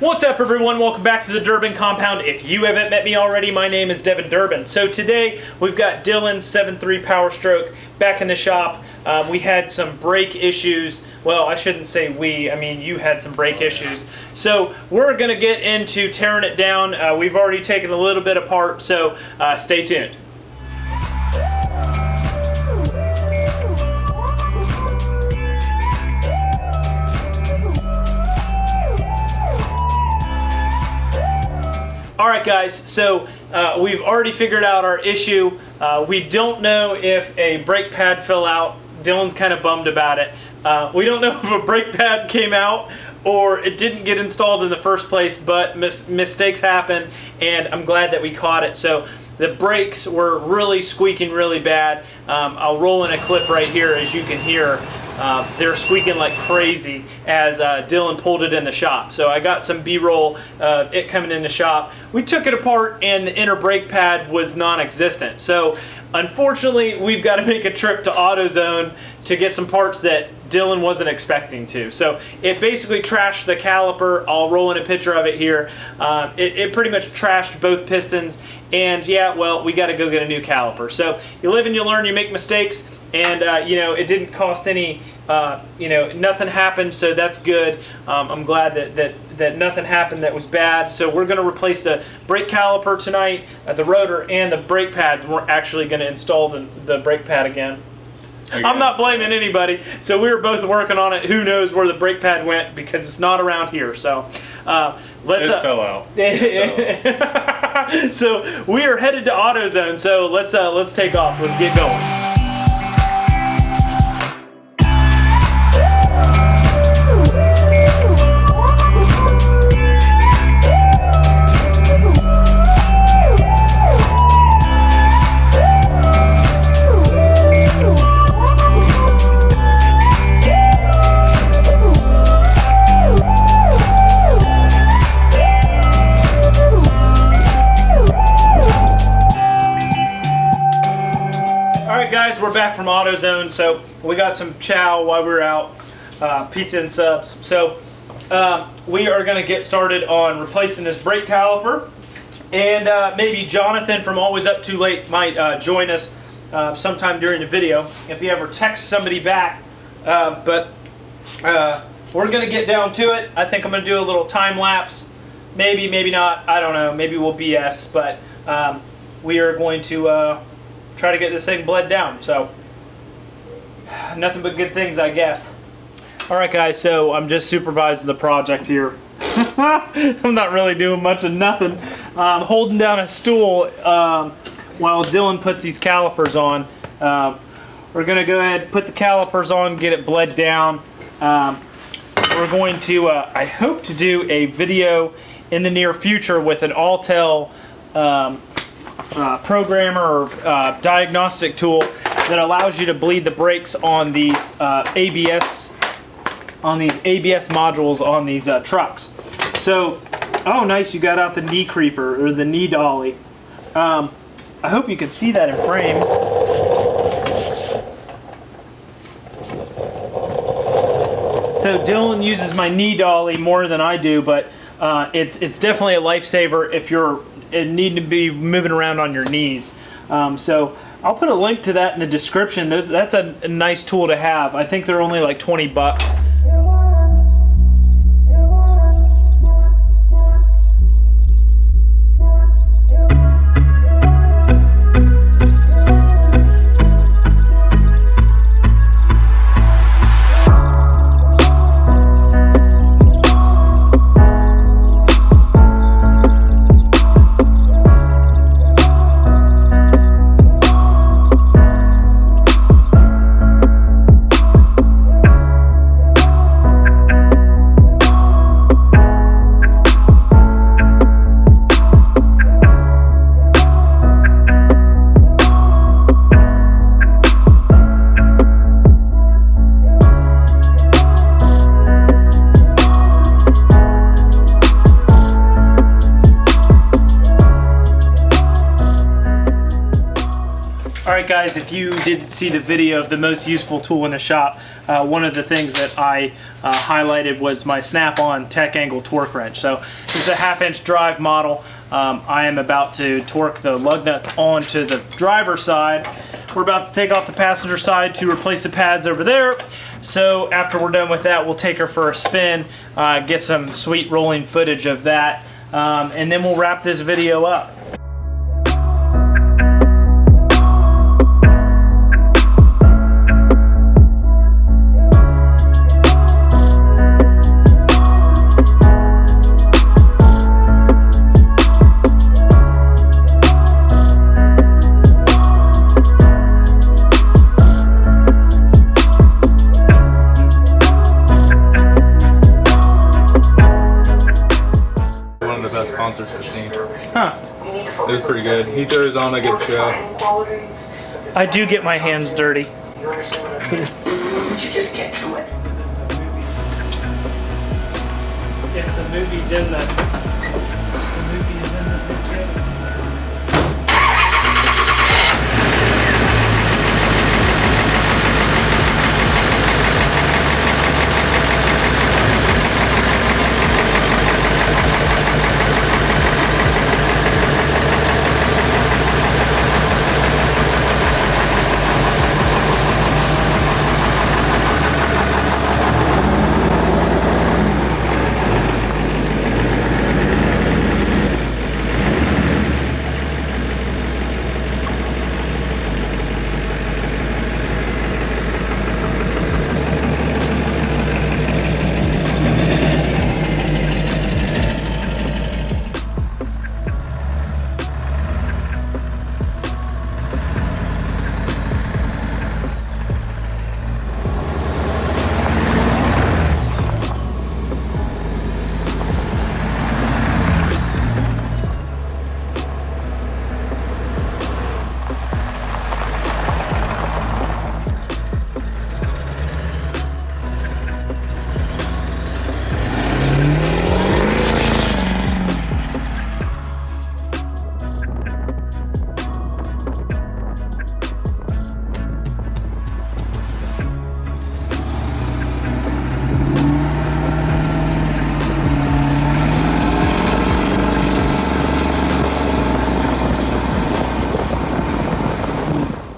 What's up everyone? Welcome back to the Durbin Compound. If you haven't met me already, my name is Devin Durbin. So today we've got Dylan's 7.3 Power Stroke back in the shop. Um, we had some brake issues. Well, I shouldn't say we, I mean you had some brake issues. So we're going to get into tearing it down. Uh, we've already taken a little bit apart, so uh, stay tuned. All right, guys, so uh, we've already figured out our issue. Uh, we don't know if a brake pad fell out. Dylan's kind of bummed about it. Uh, we don't know if a brake pad came out or it didn't get installed in the first place, but mis mistakes happen, and I'm glad that we caught it. So the brakes were really squeaking really bad. Um, I'll roll in a clip right here as you can hear. Uh, they're squeaking like crazy as uh, Dylan pulled it in the shop. So I got some B-roll, uh, it coming in the shop. We took it apart and the inner brake pad was non-existent. So unfortunately, we've got to make a trip to AutoZone to get some parts that Dylan wasn't expecting to. So it basically trashed the caliper. I'll roll in a picture of it here. Uh, it, it pretty much trashed both pistons. And yeah, well, we got to go get a new caliper. So you live and you learn, you make mistakes and uh, you know it didn't cost any uh, you know nothing happened so that's good. Um, I'm glad that, that that nothing happened that was bad. So we're going to replace the brake caliper tonight uh, the rotor and the brake pads. We're actually going to install the, the brake pad again. Okay. I'm not blaming anybody. So we were both working on it. Who knows where the brake pad went because it's not around here. So uh, let's it uh, fell out. So we are headed to AutoZone. So let's uh, let's take off. Let's get going guys, we're back from AutoZone. So we got some chow while we were out, uh, pizza and subs. So um, we are going to get started on replacing this brake caliper. And uh, maybe Jonathan from Always Up Too Late might uh, join us uh, sometime during the video if he ever texts somebody back. Uh, but uh, we're going to get down to it. I think I'm going to do a little time lapse. Maybe, maybe not. I don't know. Maybe we'll BS. But um, we are going to try to get this thing bled down. So nothing but good things, I guess. All right, guys, so I'm just supervising the project here. I'm not really doing much of nothing. I'm holding down a stool um, while Dylan puts these calipers on. Um, we're going to go ahead put the calipers on, get it bled down. Um, we're going to, uh, I hope to do a video in the near future with an Autel um, uh, programmer or uh, diagnostic tool that allows you to bleed the brakes on these uh, ABS on these ABS modules on these uh, trucks. So, oh nice, you got out the knee creeper or the knee dolly. Um, I hope you can see that in frame. So Dylan uses my knee dolly more than I do, but uh, it's it's definitely a lifesaver if you're need to be moving around on your knees. Um, so I'll put a link to that in the description. Those, that's a, a nice tool to have. I think they're only like 20 bucks. Right, guys, if you didn't see the video of the most useful tool in the shop, uh, one of the things that I uh, highlighted was my Snap-on Tech Angle torque wrench. So this is a half-inch drive model. Um, I am about to torque the lug nuts onto the driver side. We're about to take off the passenger side to replace the pads over there. So after we're done with that, we'll take her for a spin, uh, get some sweet rolling footage of that, um, and then we'll wrap this video up. One of the best concerts I've seen. Huh. It was pretty good. He throws on a good show. I do get my hands dirty. Would you just get to it? If the movie's in the, the movie is in the picture.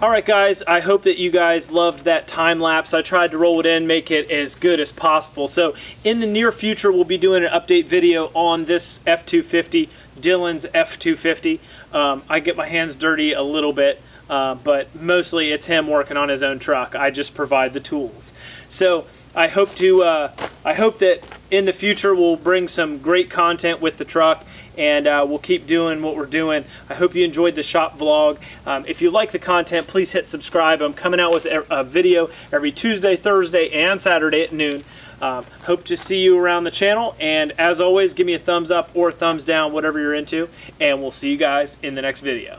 All right, guys, I hope that you guys loved that time lapse. I tried to roll it in, make it as good as possible. So in the near future, we'll be doing an update video on this F-250, Dylan's F-250. Um, I get my hands dirty a little bit, uh, but mostly it's him working on his own truck. I just provide the tools. So I hope to, uh, I hope that in the future we'll bring some great content with the truck and uh, we'll keep doing what we're doing. I hope you enjoyed the shop vlog. Um, if you like the content, please hit subscribe. I'm coming out with a video every Tuesday, Thursday, and Saturday at noon. Um, hope to see you around the channel, and as always, give me a thumbs up or thumbs down, whatever you're into, and we'll see you guys in the next video.